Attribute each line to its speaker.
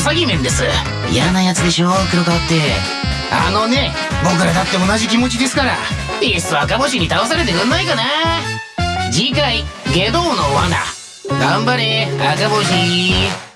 Speaker 1: ウサギ面です。嫌なやつでしょ？黒川って。あのね。僕らだって同じ気持ちですから。いっそ赤星に倒されてくんないかな。次回下道の罠。頑張れ赤星。